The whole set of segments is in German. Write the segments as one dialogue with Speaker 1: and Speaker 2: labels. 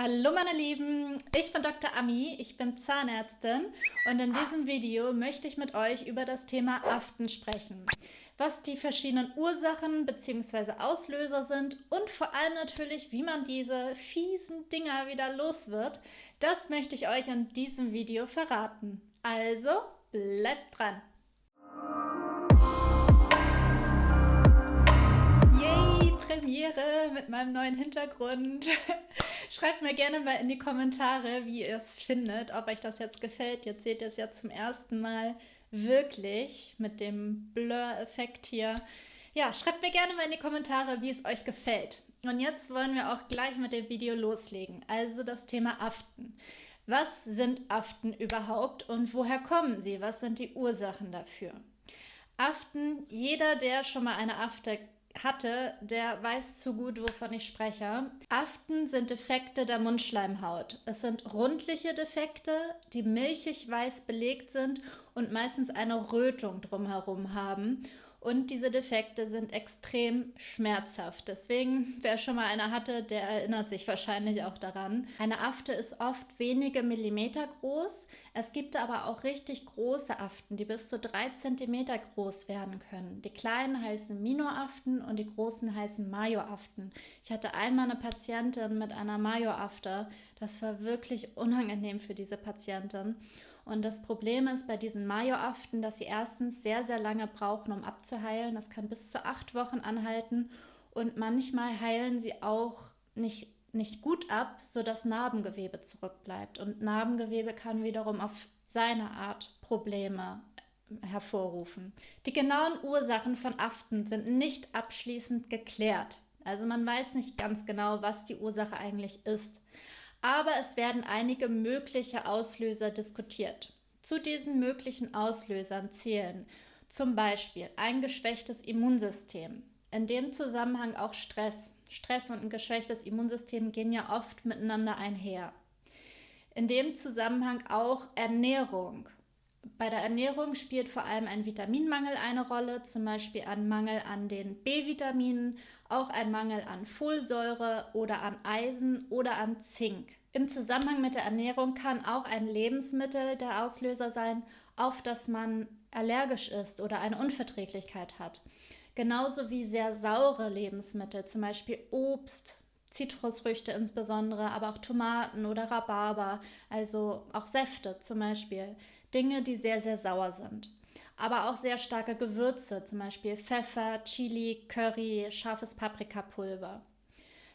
Speaker 1: Hallo meine Lieben, ich bin Dr. Ami, ich bin Zahnärztin und in diesem Video möchte ich mit euch über das Thema Aften sprechen. Was die verschiedenen Ursachen bzw. Auslöser sind und vor allem natürlich, wie man diese fiesen Dinger wieder los wird, das möchte ich euch in diesem Video verraten. Also bleibt dran! Yay, Premiere mit meinem neuen Hintergrund. Schreibt mir gerne mal in die Kommentare, wie ihr es findet, ob euch das jetzt gefällt. Jetzt seht ihr es ja zum ersten Mal wirklich mit dem Blur-Effekt hier. Ja, schreibt mir gerne mal in die Kommentare, wie es euch gefällt. Und jetzt wollen wir auch gleich mit dem Video loslegen. Also das Thema Aften. Was sind Aften überhaupt und woher kommen sie? Was sind die Ursachen dafür? Aften, jeder, der schon mal eine Afte hatte, der weiß zu gut, wovon ich spreche. Aften sind Defekte der Mundschleimhaut. Es sind rundliche Defekte, die milchig weiß belegt sind und meistens eine Rötung drumherum haben. Und diese Defekte sind extrem schmerzhaft. Deswegen, wer schon mal eine hatte, der erinnert sich wahrscheinlich auch daran. Eine Afte ist oft wenige Millimeter groß. Es gibt aber auch richtig große Aften, die bis zu drei Zentimeter groß werden können. Die kleinen heißen Minoaften und die großen heißen Majoaften. Ich hatte einmal eine Patientin mit einer Majoafte. Das war wirklich unangenehm für diese Patientin. Und das Problem ist bei diesen Majoaften, dass sie erstens sehr, sehr lange brauchen, um abzuheilen. Das kann bis zu acht Wochen anhalten. Und manchmal heilen sie auch nicht, nicht gut ab, sodass Narbengewebe zurückbleibt. Und Narbengewebe kann wiederum auf seine Art Probleme hervorrufen. Die genauen Ursachen von Aften sind nicht abschließend geklärt. Also man weiß nicht ganz genau, was die Ursache eigentlich ist aber es werden einige mögliche Auslöser diskutiert. Zu diesen möglichen Auslösern zählen zum Beispiel ein geschwächtes Immunsystem, in dem Zusammenhang auch Stress. Stress und ein geschwächtes Immunsystem gehen ja oft miteinander einher. In dem Zusammenhang auch Ernährung. Bei der Ernährung spielt vor allem ein Vitaminmangel eine Rolle, zum Beispiel ein Mangel an den B-Vitaminen, auch ein Mangel an Folsäure oder an Eisen oder an Zink. Im Zusammenhang mit der Ernährung kann auch ein Lebensmittel der Auslöser sein, auf das man allergisch ist oder eine Unverträglichkeit hat. Genauso wie sehr saure Lebensmittel, zum Beispiel Obst, Zitrusfrüchte insbesondere, aber auch Tomaten oder Rhabarber, also auch Säfte zum Beispiel. Dinge, die sehr, sehr sauer sind. Aber auch sehr starke Gewürze, zum Beispiel Pfeffer, Chili, Curry, scharfes Paprikapulver.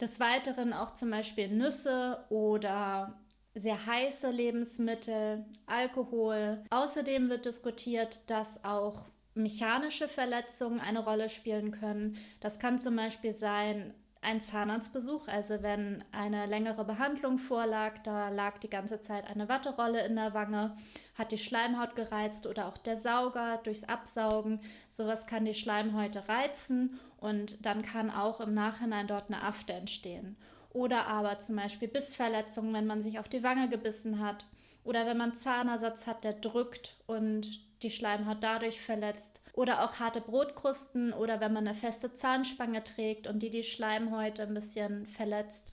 Speaker 1: Des Weiteren auch zum Beispiel Nüsse oder sehr heiße Lebensmittel, Alkohol. Außerdem wird diskutiert, dass auch mechanische Verletzungen eine Rolle spielen können. Das kann zum Beispiel sein ein Zahnarztbesuch, also wenn eine längere Behandlung vorlag, da lag die ganze Zeit eine Watterolle in der Wange, hat die Schleimhaut gereizt oder auch der Sauger durchs Absaugen. Sowas kann die Schleimhäute reizen und dann kann auch im Nachhinein dort eine Afte entstehen. Oder aber zum Beispiel Bissverletzungen, wenn man sich auf die Wange gebissen hat. Oder wenn man Zahnersatz hat, der drückt und die Schleimhaut dadurch verletzt. Oder auch harte Brotkrusten oder wenn man eine feste Zahnspange trägt und die die Schleimhäute ein bisschen verletzt.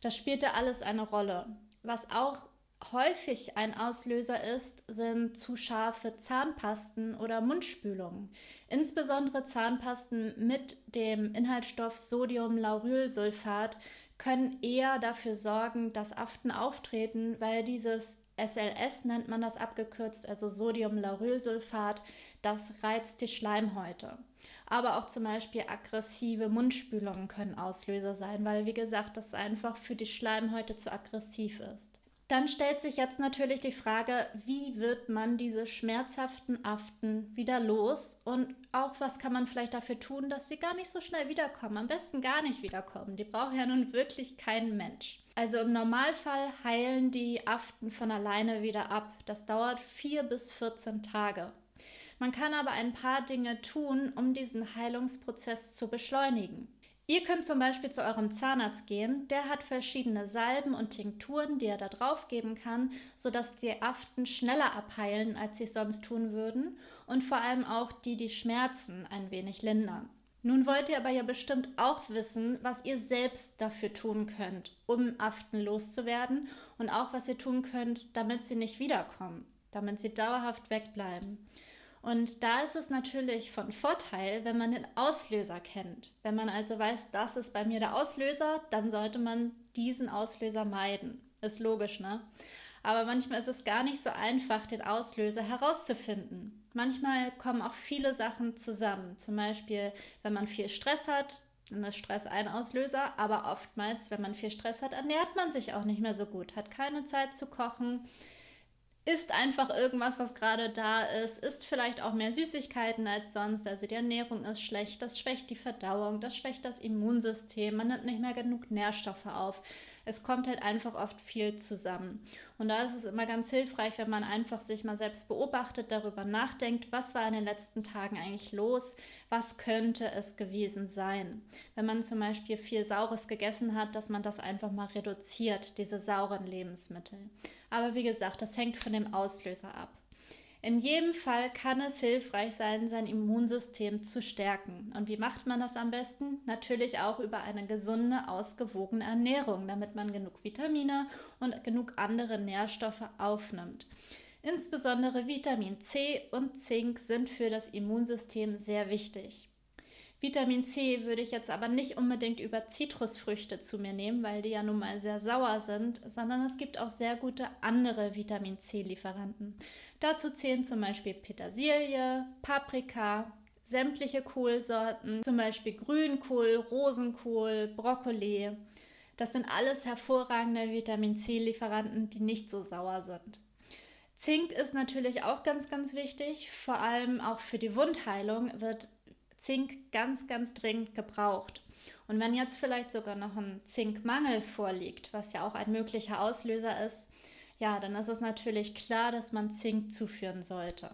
Speaker 1: Das spielte alles eine Rolle. Was auch häufig ein Auslöser ist, sind zu scharfe Zahnpasten oder Mundspülungen. Insbesondere Zahnpasten mit dem Inhaltsstoff Sodiumlaurylsulfat können eher dafür sorgen, dass Aften auftreten, weil dieses SLS nennt man das abgekürzt, also Sodiumlaurylsulfat, das reizt die Schleimhäute. Aber auch zum Beispiel aggressive Mundspülungen können Auslöser sein, weil wie gesagt, das einfach für die Schleimhäute zu aggressiv ist. Dann stellt sich jetzt natürlich die Frage, wie wird man diese schmerzhaften Aften wieder los und auch was kann man vielleicht dafür tun, dass sie gar nicht so schnell wiederkommen. Am besten gar nicht wiederkommen. Die braucht ja nun wirklich kein Mensch. Also im Normalfall heilen die Aften von alleine wieder ab. Das dauert vier bis 14 Tage. Man kann aber ein paar Dinge tun, um diesen Heilungsprozess zu beschleunigen. Ihr könnt zum Beispiel zu eurem Zahnarzt gehen, der hat verschiedene Salben und Tinkturen, die er da drauf geben kann, sodass die Aften schneller abheilen, als sie es sonst tun würden und vor allem auch die die Schmerzen ein wenig lindern. Nun wollt ihr aber ja bestimmt auch wissen, was ihr selbst dafür tun könnt, um Aften loszuwerden und auch was ihr tun könnt, damit sie nicht wiederkommen, damit sie dauerhaft wegbleiben. Und da ist es natürlich von Vorteil, wenn man den Auslöser kennt. Wenn man also weiß, das ist bei mir der Auslöser, dann sollte man diesen Auslöser meiden. Ist logisch, ne? Aber manchmal ist es gar nicht so einfach, den Auslöser herauszufinden. Manchmal kommen auch viele Sachen zusammen. Zum Beispiel, wenn man viel Stress hat, dann ist Stress ein Auslöser. Aber oftmals, wenn man viel Stress hat, ernährt man sich auch nicht mehr so gut, hat keine Zeit zu kochen, isst einfach irgendwas, was gerade da ist, isst vielleicht auch mehr Süßigkeiten als sonst. Also die Ernährung ist schlecht, das schwächt die Verdauung, das schwächt das Immunsystem, man nimmt nicht mehr genug Nährstoffe auf es kommt halt einfach oft viel zusammen. Und da ist es immer ganz hilfreich, wenn man einfach sich mal selbst beobachtet, darüber nachdenkt, was war in den letzten Tagen eigentlich los, was könnte es gewesen sein. Wenn man zum Beispiel viel Saures gegessen hat, dass man das einfach mal reduziert, diese sauren Lebensmittel. Aber wie gesagt, das hängt von dem Auslöser ab. In jedem Fall kann es hilfreich sein, sein Immunsystem zu stärken. Und wie macht man das am besten? Natürlich auch über eine gesunde, ausgewogene Ernährung, damit man genug Vitamine und genug andere Nährstoffe aufnimmt. Insbesondere Vitamin C und Zink sind für das Immunsystem sehr wichtig. Vitamin C würde ich jetzt aber nicht unbedingt über Zitrusfrüchte zu mir nehmen, weil die ja nun mal sehr sauer sind, sondern es gibt auch sehr gute andere Vitamin C-Lieferanten. Dazu zählen zum Beispiel Petersilie, Paprika, sämtliche Kohlsorten, zum Beispiel Grünkohl, Rosenkohl, Brokkoli. Das sind alles hervorragende Vitamin C-Lieferanten, die nicht so sauer sind. Zink ist natürlich auch ganz, ganz wichtig. Vor allem auch für die Wundheilung wird Zink ganz, ganz dringend gebraucht. Und wenn jetzt vielleicht sogar noch ein Zinkmangel vorliegt, was ja auch ein möglicher Auslöser ist, ja, dann ist es natürlich klar, dass man Zink zuführen sollte.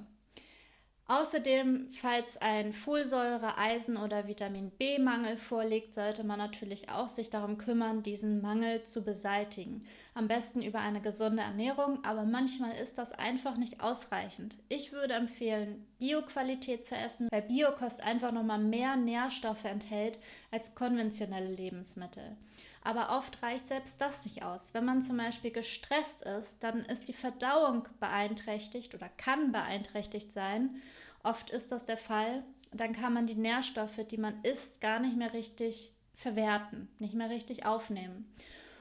Speaker 1: Außerdem, falls ein Folsäure-, Eisen- oder Vitamin B-Mangel vorliegt, sollte man natürlich auch sich darum kümmern, diesen Mangel zu beseitigen. Am besten über eine gesunde Ernährung, aber manchmal ist das einfach nicht ausreichend. Ich würde empfehlen, Bioqualität zu essen, weil Biokost einfach nochmal mehr Nährstoffe enthält als konventionelle Lebensmittel. Aber oft reicht selbst das nicht aus. Wenn man zum Beispiel gestresst ist, dann ist die Verdauung beeinträchtigt oder kann beeinträchtigt sein. Oft ist das der Fall. Dann kann man die Nährstoffe, die man isst, gar nicht mehr richtig verwerten, nicht mehr richtig aufnehmen.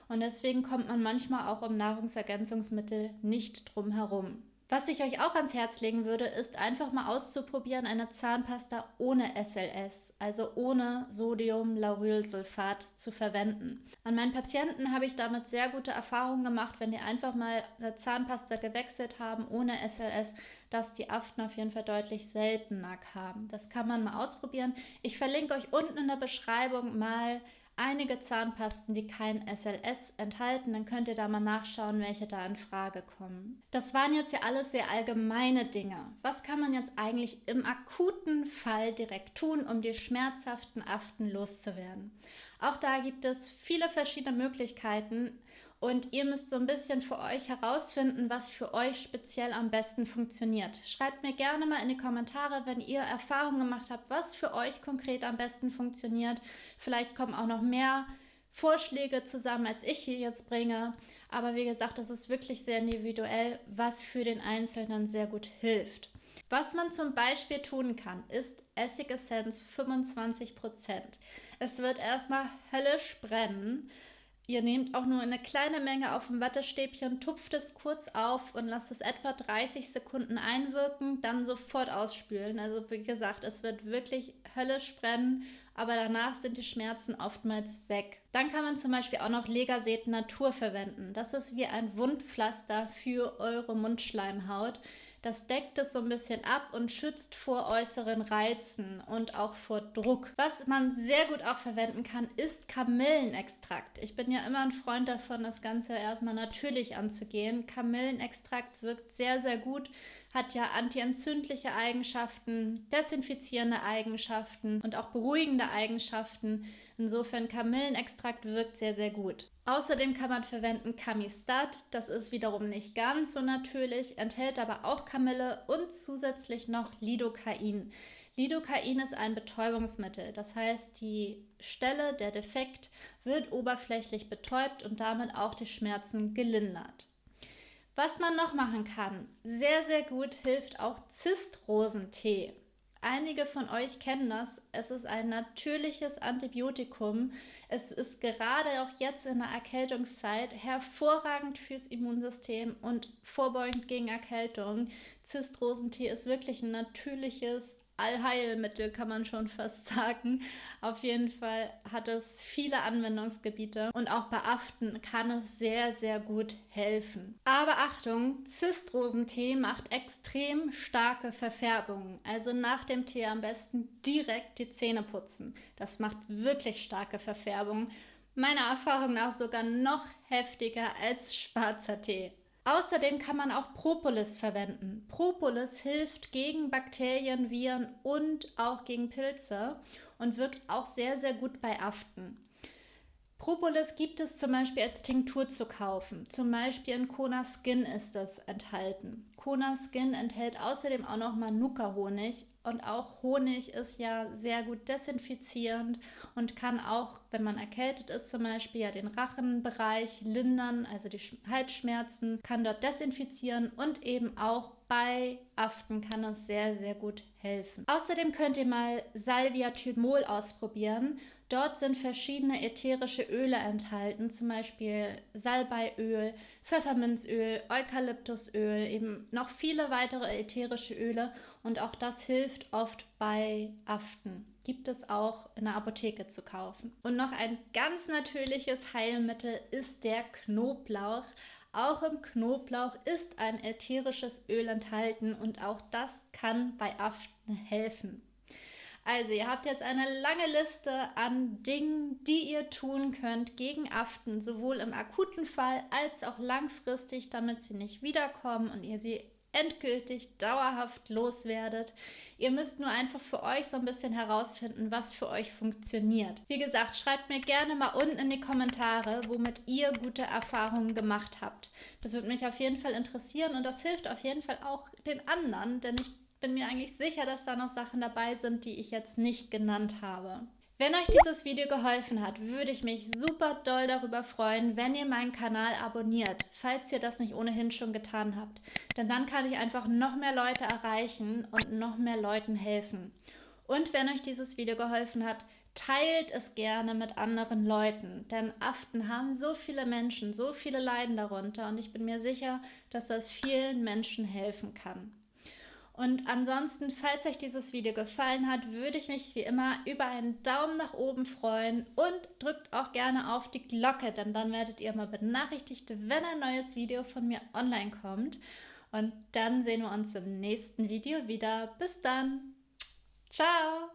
Speaker 1: Und deswegen kommt man manchmal auch um Nahrungsergänzungsmittel nicht drum herum. Was ich euch auch ans Herz legen würde, ist einfach mal auszuprobieren eine Zahnpasta ohne SLS, also ohne Sodium-Laurylsulfat zu verwenden. An meinen Patienten habe ich damit sehr gute Erfahrungen gemacht, wenn die einfach mal eine Zahnpasta gewechselt haben ohne SLS, dass die Aften auf jeden Fall deutlich seltener kamen. Das kann man mal ausprobieren. Ich verlinke euch unten in der Beschreibung mal einige Zahnpasten, die kein SLS enthalten. Dann könnt ihr da mal nachschauen, welche da in Frage kommen. Das waren jetzt ja alles sehr allgemeine Dinge. Was kann man jetzt eigentlich im akuten Fall direkt tun, um die schmerzhaften Aften loszuwerden? Auch da gibt es viele verschiedene Möglichkeiten und ihr müsst so ein bisschen für euch herausfinden, was für euch speziell am besten funktioniert. Schreibt mir gerne mal in die Kommentare, wenn ihr Erfahrungen gemacht habt, was für euch konkret am besten funktioniert. Vielleicht kommen auch noch mehr Vorschläge zusammen, als ich hier jetzt bringe. Aber wie gesagt, das ist wirklich sehr individuell, was für den Einzelnen sehr gut hilft. Was man zum Beispiel tun kann, ist Essigessenz 25%. Es wird erstmal höllisch brennen Ihr nehmt auch nur eine kleine Menge auf dem Wattestäbchen, tupft es kurz auf und lasst es etwa 30 Sekunden einwirken, dann sofort ausspülen. Also wie gesagt, es wird wirklich höllisch brennen, aber danach sind die Schmerzen oftmals weg. Dann kann man zum Beispiel auch noch Legaset Natur verwenden. Das ist wie ein Wundpflaster für eure Mundschleimhaut. Das deckt es so ein bisschen ab und schützt vor äußeren Reizen und auch vor Druck. Was man sehr gut auch verwenden kann, ist Kamillenextrakt. Ich bin ja immer ein Freund davon, das Ganze erstmal natürlich anzugehen. Kamillenextrakt wirkt sehr, sehr gut hat ja antientzündliche Eigenschaften, desinfizierende Eigenschaften und auch beruhigende Eigenschaften. Insofern Kamillenextrakt wirkt sehr, sehr gut. Außerdem kann man verwenden Camistat, das ist wiederum nicht ganz so natürlich, enthält aber auch Kamille und zusätzlich noch Lidocain. Lidocain ist ein Betäubungsmittel, das heißt, die Stelle, der Defekt, wird oberflächlich betäubt und damit auch die Schmerzen gelindert. Was man noch machen kann, sehr, sehr gut hilft auch Zistrosentee. Einige von euch kennen das. Es ist ein natürliches Antibiotikum. Es ist gerade auch jetzt in der Erkältungszeit hervorragend fürs Immunsystem und vorbeugend gegen Erkältung. Zistrosentee ist wirklich ein natürliches Allheilmittel, kann man schon fast sagen. Auf jeden Fall hat es viele Anwendungsgebiete und auch bei Aften kann es sehr, sehr gut helfen. Aber Achtung, Zistrosentee macht extrem starke Verfärbungen. Also nach dem Tee am besten direkt die Zähne putzen. Das macht wirklich starke Verfärbungen. Meiner Erfahrung nach sogar noch heftiger als schwarzer Tee. Außerdem kann man auch Propolis verwenden. Propolis hilft gegen Bakterien, Viren und auch gegen Pilze und wirkt auch sehr, sehr gut bei Aften. Propolis gibt es zum Beispiel als Tinktur zu kaufen. Zum Beispiel in Kona Skin ist das enthalten. Kona Skin enthält außerdem auch noch Manuka-Honig. Und auch Honig ist ja sehr gut desinfizierend und kann auch, wenn man erkältet ist, zum Beispiel ja den Rachenbereich lindern, also die Halsschmerzen, kann dort desinfizieren und eben auch bei Aften kann es sehr, sehr gut helfen. Außerdem könnt ihr mal Salvia Thymol ausprobieren. Dort sind verschiedene ätherische Öle enthalten, zum Beispiel Salbeiöl, Pfefferminzöl, Eukalyptusöl, eben noch viele weitere ätherische Öle und auch das hilft oft bei Aften. Gibt es auch in der Apotheke zu kaufen. Und noch ein ganz natürliches Heilmittel ist der Knoblauch. Auch im Knoblauch ist ein ätherisches Öl enthalten und auch das kann bei Aften helfen. Also, ihr habt jetzt eine lange Liste an Dingen, die ihr tun könnt gegen Aften, sowohl im akuten Fall als auch langfristig, damit sie nicht wiederkommen und ihr sie endgültig dauerhaft loswerdet. Ihr müsst nur einfach für euch so ein bisschen herausfinden, was für euch funktioniert. Wie gesagt, schreibt mir gerne mal unten in die Kommentare, womit ihr gute Erfahrungen gemacht habt. Das würde mich auf jeden Fall interessieren und das hilft auf jeden Fall auch den anderen, denn ich bin mir eigentlich sicher, dass da noch Sachen dabei sind, die ich jetzt nicht genannt habe. Wenn euch dieses Video geholfen hat, würde ich mich super doll darüber freuen, wenn ihr meinen Kanal abonniert, falls ihr das nicht ohnehin schon getan habt. Denn dann kann ich einfach noch mehr Leute erreichen und noch mehr Leuten helfen. Und wenn euch dieses Video geholfen hat, teilt es gerne mit anderen Leuten, denn Aften haben so viele Menschen, so viele leiden darunter und ich bin mir sicher, dass das vielen Menschen helfen kann. Und ansonsten, falls euch dieses Video gefallen hat, würde ich mich wie immer über einen Daumen nach oben freuen und drückt auch gerne auf die Glocke, denn dann werdet ihr mal benachrichtigt, wenn ein neues Video von mir online kommt. Und dann sehen wir uns im nächsten Video wieder. Bis dann. Ciao.